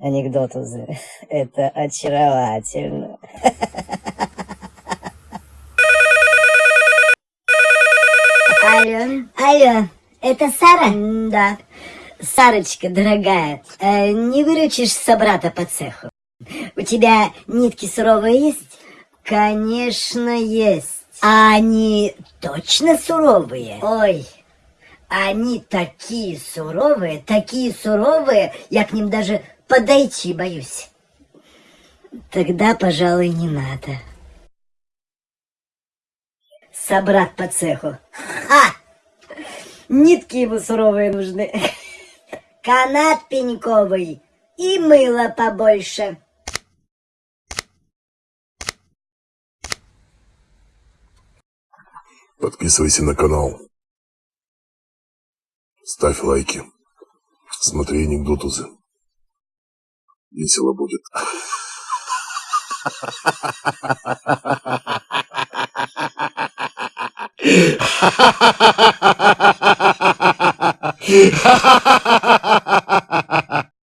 анекдотузы. Это очаровательно. Алло. Алло, это Сара? Да. Сарочка, дорогая, э, не выручишь собрата по цеху? У тебя нитки суровые есть? Конечно, есть. А они точно суровые? Ой, Они такие суровые, такие суровые, я к ним даже подойти боюсь. Тогда, пожалуй, не надо. Собрат по цеху. Ха! Нитки ему суровые нужны. Канат пеньковый и мыло побольше. Подписывайся на канал. Ставь лайки. Смотри анекдотузы. Весело будет. Ha ha ha ha ha!